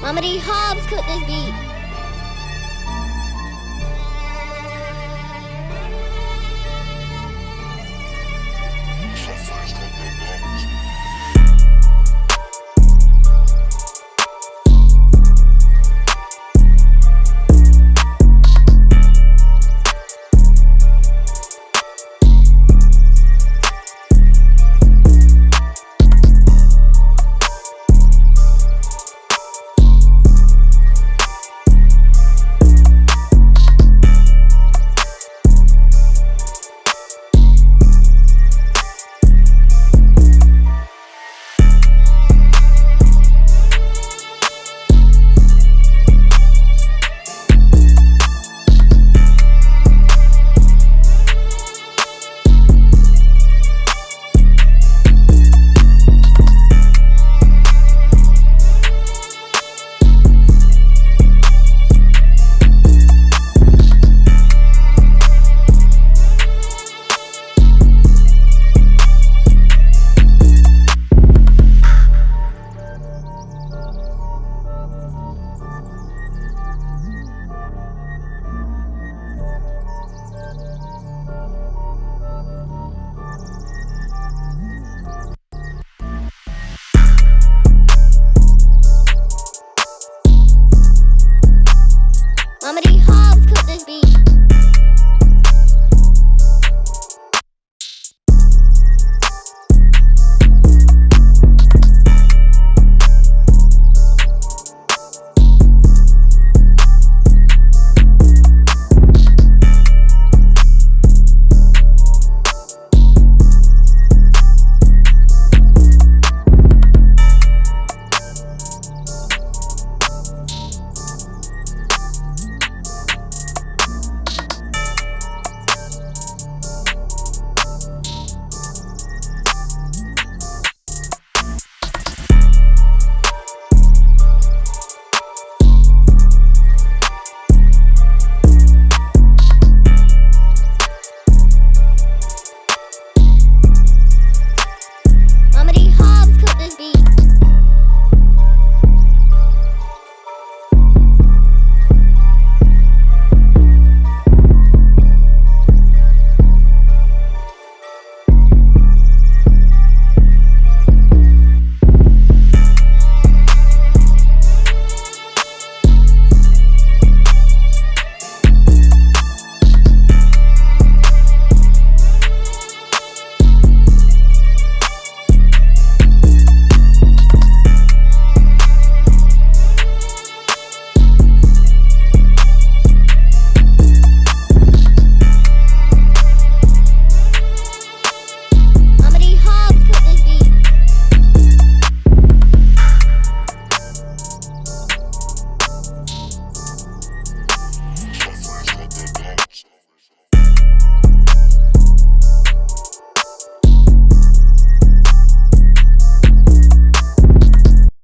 Mama D. Hobbs cooked this beat.